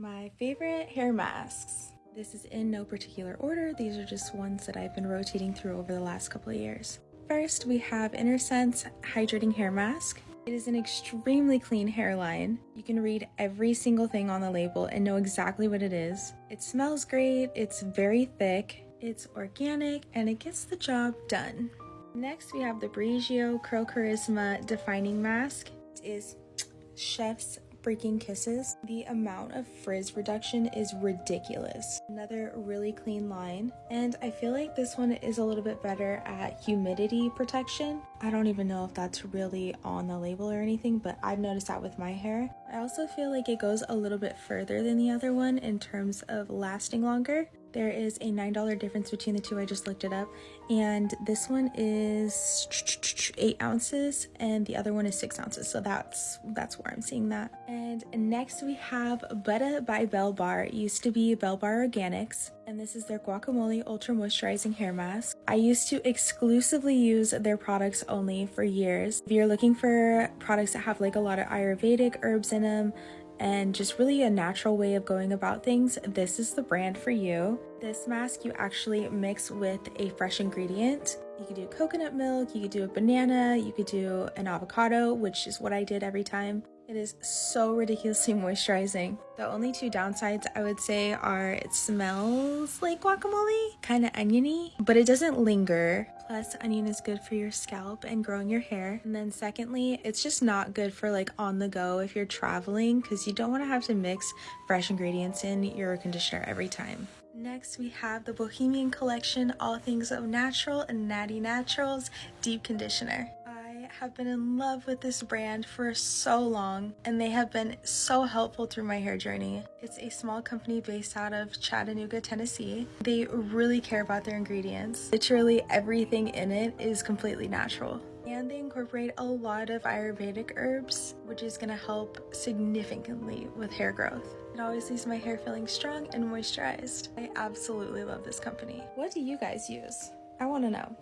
My favorite hair masks. This is in no particular order. These are just ones that I've been rotating through over the last couple of years. First, we have Innersense Hydrating Hair Mask. It is an extremely clean hairline. You can read every single thing on the label and know exactly what it is. It smells great, it's very thick, it's organic, and it gets the job done. Next, we have the Briogeo Curl Charisma Defining Mask. It is chef's freaking kisses. The amount of frizz reduction is ridiculous. Another really clean line. And I feel like this one is a little bit better at humidity protection. I don't even know if that's really on the label or anything, but I've noticed that with my hair. I also feel like it goes a little bit further than the other one in terms of lasting longer. There is a $9 difference between the two, I just looked it up. And this one is eight ounces and the other one is six ounces. So that's that's where I'm seeing that. And next we have Buttah by Bell Bar. It used to be Bell Bar Organics. And this is their Guacamole Ultra Moisturizing Hair Mask. I used to exclusively use their products only for years. If you're looking for products that have like a lot of Ayurvedic herbs in them, and just really a natural way of going about things, this is the brand for you. This mask you actually mix with a fresh ingredient. You could do coconut milk, you could do a banana, you could do an avocado, which is what I did every time. It is so ridiculously moisturizing. The only two downsides I would say are it smells like guacamole, kind of oniony, but it doesn't linger. Plus, onion is good for your scalp and growing your hair. And then secondly, it's just not good for like on the go if you're traveling because you don't want to have to mix fresh ingredients in your conditioner every time. Next, we have the Bohemian Collection All Things of Natural and Natty Naturals Deep Conditioner have been in love with this brand for so long and they have been so helpful through my hair journey. It's a small company based out of Chattanooga, Tennessee. They really care about their ingredients. Literally everything in it is completely natural. And they incorporate a lot of Ayurvedic herbs, which is going to help significantly with hair growth. It always leaves my hair feeling strong and moisturized. I absolutely love this company. What do you guys use? I want to know.